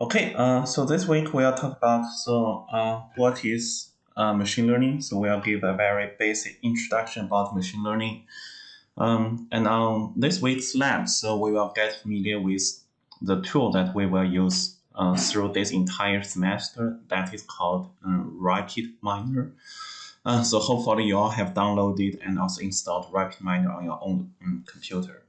Okay, uh, so this week we'll talk about so uh, what is uh, machine learning. So we'll give a very basic introduction about machine learning. Um, and on this week's lab, so we will get familiar with the tool that we will use uh, through this entire semester that is called uh, RapidMiner. Uh, so hopefully you all have downloaded and also installed RapidMiner on your own um, computer.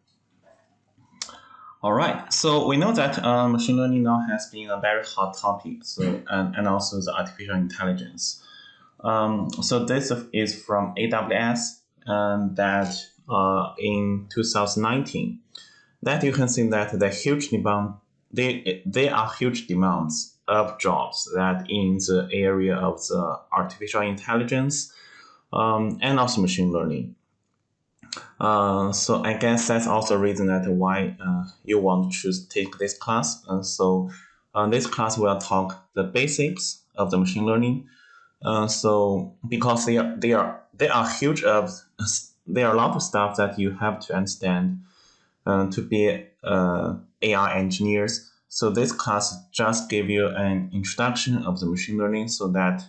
All right, so we know that uh, machine learning now has been a very hot topic, so and, and also the artificial intelligence. Um, so this is from AWS, and that uh, in 2019, that you can see that the huge demand, they, they are huge demands of jobs that in the area of the artificial intelligence um, and also machine learning. Uh, so I guess that's also a reason that why uh, you want to choose take this class. Uh, so on this class, we'll talk the basics of the machine learning. Uh, so because they are they are they are huge of there are a lot of stuff that you have to understand uh, to be uh, AI engineers. So this class just give you an introduction of the machine learning so that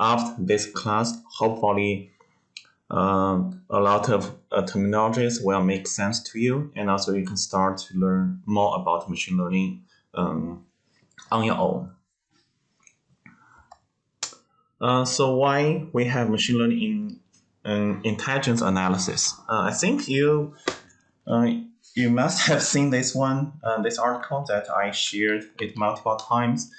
after this class, hopefully um, a lot of uh, terminologies will make sense to you, and also you can start to learn more about machine learning um, on your own. Uh, so why we have machine learning in um, intelligence analysis? Uh, I think you uh, you must have seen this one, uh, this article that I shared it multiple times.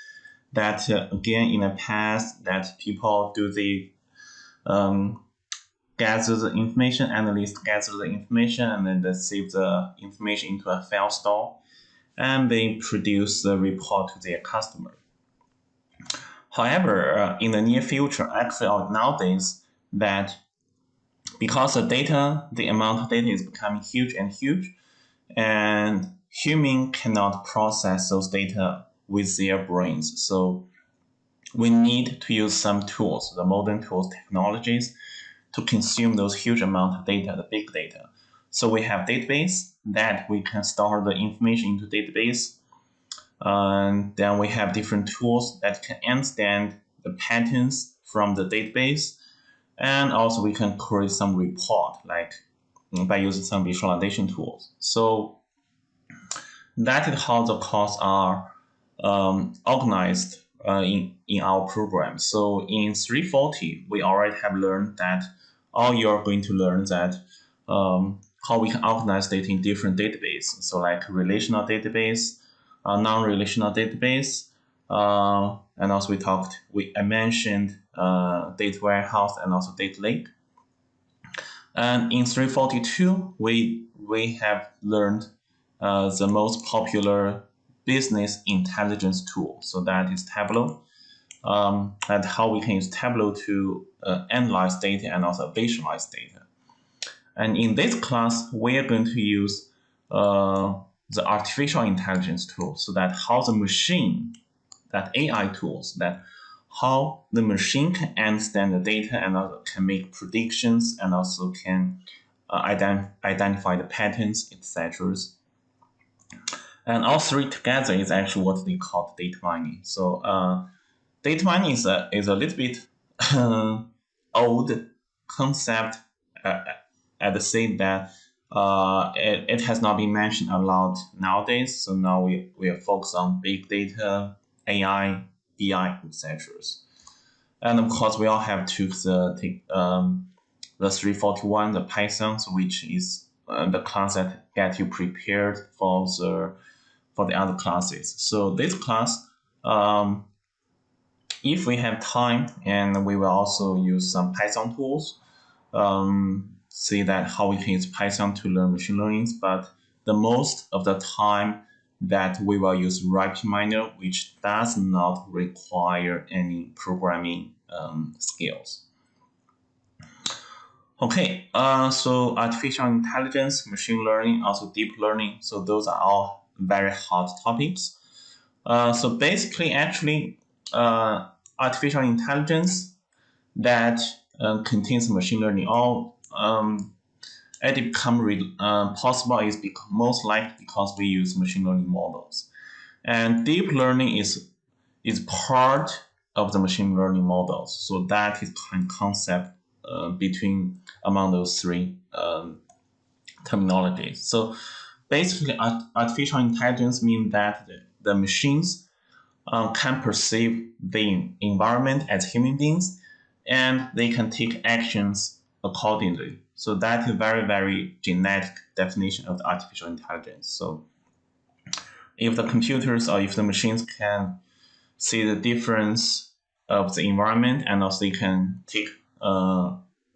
That uh, again in the past that people do the um, gather the information, analysts gather the information, and then they save the information into a file store, and they produce the report to their customer. However, uh, in the near future, actually nowadays, that because the data, the amount of data is becoming huge and huge, and human cannot process those data with their brains. So we need to use some tools, the modern tools, technologies, to consume those huge amount of data, the big data. So we have database that we can store the information into database. And then we have different tools that can understand the patterns from the database. And also we can create some report like by using some visualization tools. So that is how the courses are um, organized uh, in, in our program. So in 340, we already have learned that or you're going to learn that um, how we can organize data in different databases. So like relational database, uh, non-relational database, uh, and also we talked, we I mentioned uh, data warehouse and also data lake. And in 342, we we have learned uh, the most popular business intelligence tool. So that is Tableau um, and how we can use Tableau to uh, analyze data and also visualize data. And in this class, we are going to use uh, the artificial intelligence tool so that how the machine, that AI tools, that how the machine can understand the data and also can make predictions and also can uh, ident identify the patterns, etc. And all three together is actually what they call data mining. So uh, data mining is a, is a little bit uh, old concept uh, at the same that uh, it, it has not been mentioned a lot nowadays. So now we, we are focused on big data, AI, BI, etc. And of course, we all have took the um, the 341, the Python, which is uh, the class that get you prepared for the for the other classes. So this class um, if we have time, and we will also use some Python tools, um, see that how we can use Python to learn machine learning. But the most of the time that we will use RapidMiner, which does not require any programming um, skills. Okay, uh, so artificial intelligence, machine learning, also deep learning. So those are all very hot topics. Uh, so basically, actually, uh, artificial intelligence that uh, contains machine learning or um, it become uh, possible is most likely because we use machine learning models. And deep learning is is part of the machine learning models. So that is kind of concept uh, between among those three um, terminologies. So basically, artificial intelligence means that the, machines um, can perceive the environment as human beings and they can take actions accordingly. So that is a very, very genetic definition of the artificial intelligence. So if the computers or if the machines can see the difference of the environment and also they can take uh,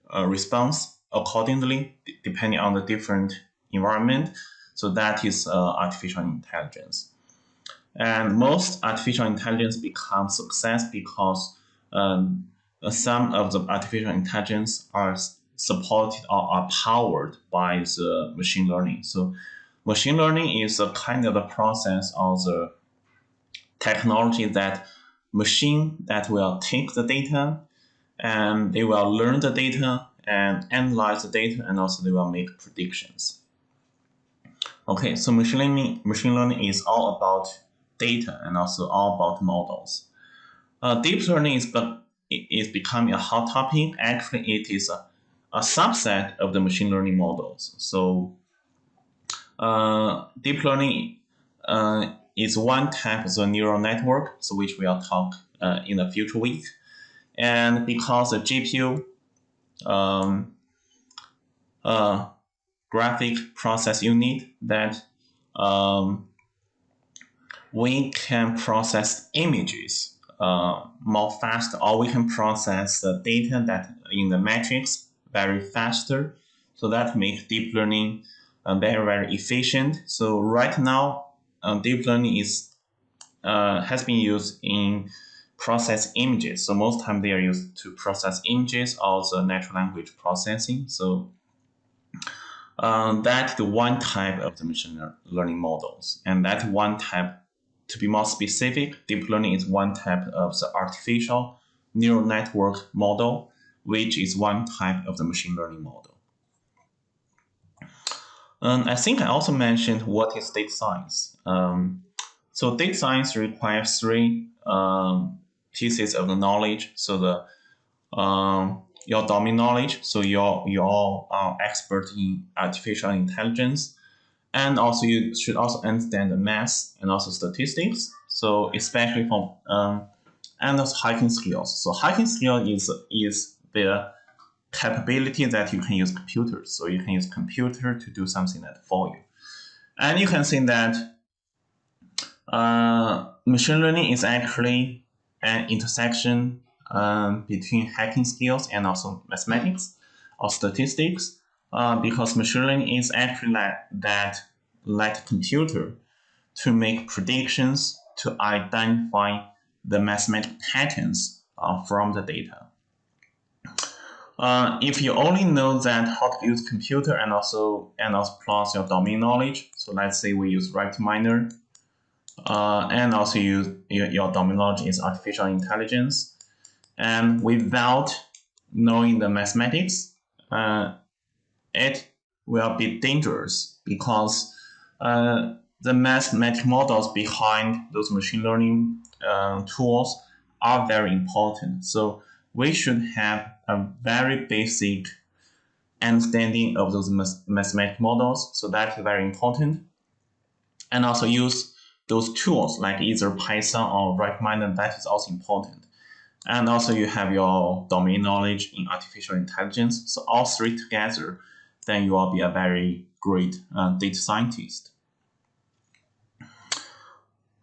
a response accordingly depending on the different environment. So that is uh, artificial intelligence. And most artificial intelligence becomes success because um, some of the artificial intelligence are supported or are powered by the machine learning. So machine learning is a kind of a process of the technology that machine that will take the data and they will learn the data and analyze the data and also they will make predictions. Okay, so machine learning, machine learning is all about data and also all about models. Uh, deep learning is, but is becoming a hot topic. Actually, it is a, a subset of the machine learning models. So uh, deep learning uh, is one type of the neural network, so which we'll talk uh, in the future week. And because the GPU um, uh, graphic process unit that um, we can process images uh, more fast, or we can process the data that in the matrix very faster. So that makes deep learning uh, very very efficient. So right now, uh, deep learning is uh, has been used in process images. So most time they are used to process images or the natural language processing. So uh, that's the one type of the machine learning models. And that one type, to be more specific, deep learning is one type of the artificial neural network model, which is one type of the machine learning model. I think I also mentioned what is data science. Um, so data science requires three um, pieces of the knowledge. So the um, your domain knowledge, so you're you're uh, expert in artificial intelligence, and also you should also understand the math and also statistics. So especially from um, and also hacking skills. So hacking skill is is the capability that you can use computers. So you can use computer to do something that for you, and you can see that uh, machine learning is actually an intersection um, between hacking skills and also mathematics or statistics uh, because machine learning is actually like that like computer to make predictions to identify the mathematical patterns uh, from the data. Uh, if you only know that how to use computer and also and also plus your domain knowledge, so let's say we use RapidMiner uh, and also use your, your knowledge is artificial intelligence. And without knowing the mathematics, uh, it will be dangerous because uh, the mathematical models behind those machine learning uh, tools are very important. So we should have a very basic understanding of those mathematical models. So that is very important. And also use those tools like either Python or RapidMiner, that is also important. And also you have your domain knowledge in artificial intelligence. So all three together, then you will be a very great uh, data scientist.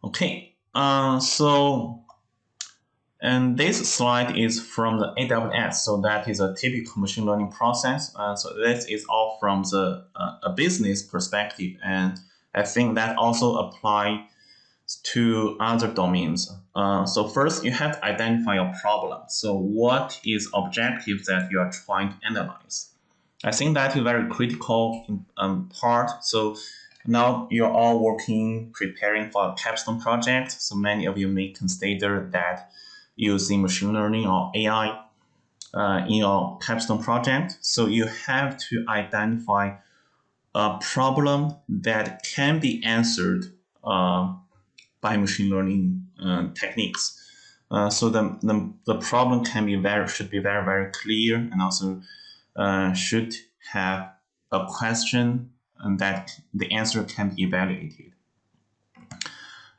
Okay, uh, so and this slide is from the AWS. So that is a typical machine learning process. Uh, so this is all from the uh, a business perspective. And I think that also apply to other domains. Uh, so first, you have to identify your problem. So what is objective that you are trying to analyze? I think that is very critical um, part. So now you're all working, preparing for a capstone project. So many of you may consider that using machine learning or AI uh, in your capstone project. So you have to identify a problem that can be answered uh, by machine learning uh, techniques. Uh, so the, the, the problem can be very should be very very clear and also uh, should have a question and that the answer can be evaluated.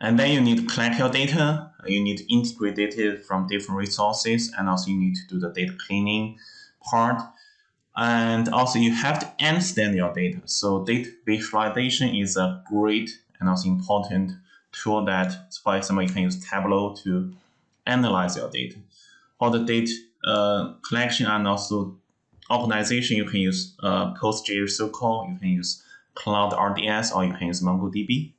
And then you need to collect your data. You need to integrate data from different resources, and also you need to do the data cleaning part. And also you have to understand your data. So data visualization is a great and also important tool that, for example, you can use Tableau to analyze your data. For the data uh, collection and also organization, you can use uh, PostgreSQL, you can use Cloud RDS, or you can use MongoDB.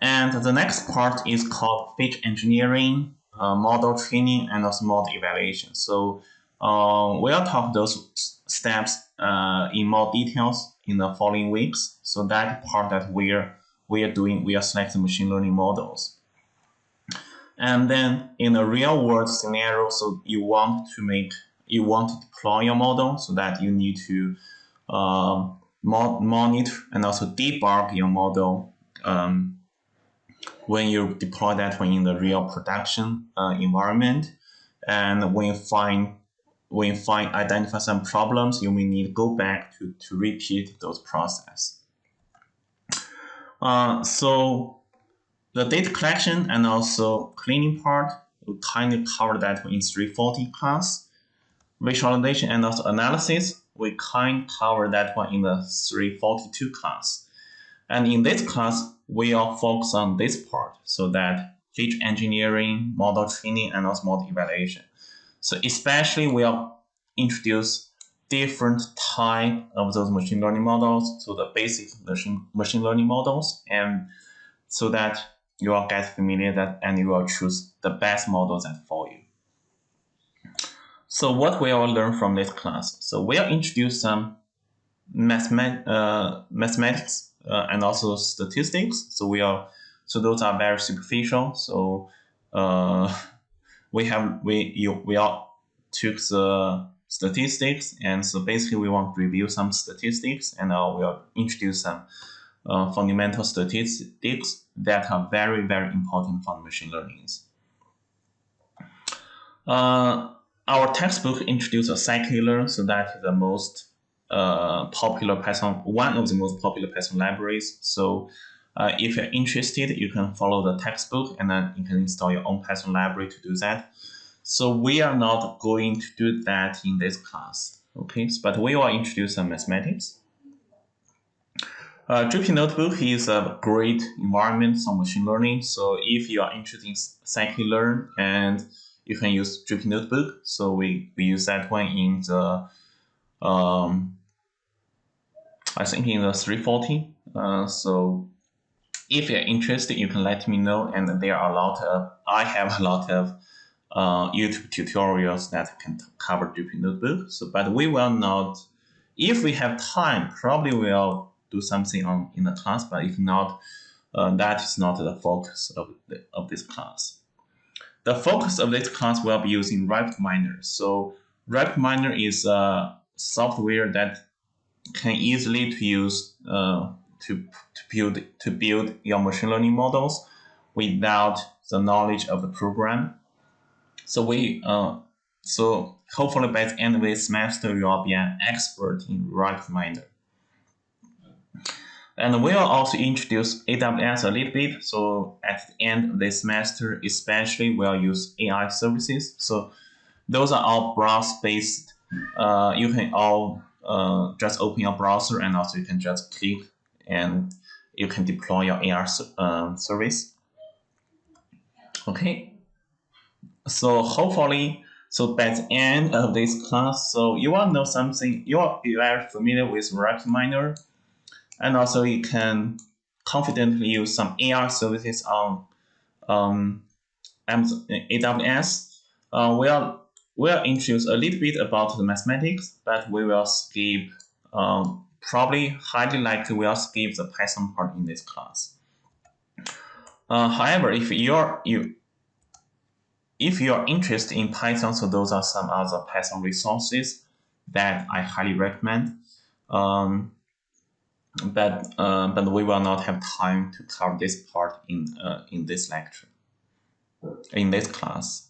And the next part is called feature engineering, uh, model training, and also model evaluation. So uh, we'll talk those steps uh, in more details in the following weeks. So that part that we're we are doing, we are selecting machine learning models. And then in a real world scenario, so you want to make, you want to deploy your model so that you need to uh, monitor and also debug your model um, when you deploy that one in the real production uh, environment. And when you find when you find identify some problems, you may need to go back to, to repeat those process. Uh, so the data collection and also cleaning part, we kind of cover that in 340 class. Visualization and also analysis, we kind of cover that one in the 342 class. And in this class, we are focused on this part, so that feature engineering, model training, and also model evaluation. So especially we will introduce different type of those machine learning models, so the basic machine, machine learning models, and so that you will get familiar that and you will choose the best models that for you. So what we will learn from this class? So we'll introduce some mathemat uh, mathematics uh, and also statistics. So we are so those are very superficial. So uh, we have we you we all took the statistics and so basically we want to review some statistics and uh, we'll introduce some uh, fundamental statistics that are very very important for machine learning. Uh, our textbook introduces a scikit-learn, so that is the most uh, popular Python, one of the most popular Python libraries. So uh, if you're interested, you can follow the textbook and then you can install your own Python library to do that. So we are not going to do that in this class, okay? But we will introduce some mathematics. Uh, Jupyter Notebook is a great environment for machine learning. So if you are interested in scikit-learn and you can use Jupyter Notebook. So we, we use that one in the um, I think in the 340. Uh, so if you're interested, you can let me know. And there are a lot of, I have a lot of uh, YouTube tutorials that can cover Jupyter Notebook. So, but we will not, if we have time, probably we'll do something on in the class. But if not, uh, that is not the focus of, the, of this class. The focus of this class will be using RapidMiner. So RapidMiner is a software that can easily to use uh, to, to build to build your machine learning models without the knowledge of the program. So we uh, so hopefully by the end of this semester you will be an expert in RapidMiner. And we'll also introduce AWS a little bit. So at the end of this semester, especially we'll use AI services. So those are all browser-based. Uh, you can all uh, just open your browser and also you can just click and you can deploy your AI uh, service. Okay. So hopefully, so by the end of this class, so you will know something, you are very familiar with RapidMiner and also you can confidently use some AI services on um, AWS. Uh, we'll, we'll introduce a little bit about the mathematics, but we will skip, um, probably highly likely we'll skip the Python part in this class. Uh, however, if you're you if you're interested in Python, so those are some other Python resources that I highly recommend. Um, but uh, but we will not have time to cover this part in uh, in this lecture, in this class.